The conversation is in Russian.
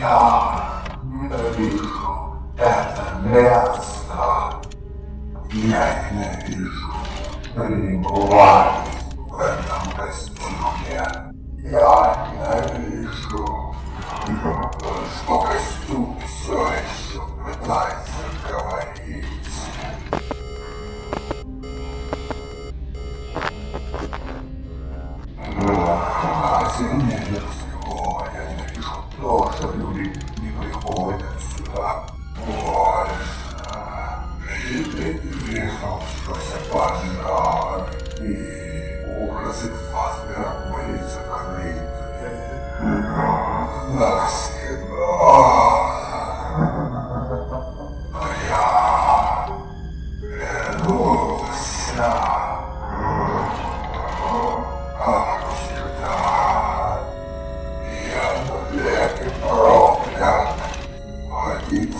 Я ненавижу это место. Я ненавижу пребывать в этом костюме. Я ненавижу, что костюм все еще пытается говорить. А сильнее что люди не приходят сюда больше. Видеть весовшийся пожар и ужасы Фасбера были закрыты. Навсегда. Один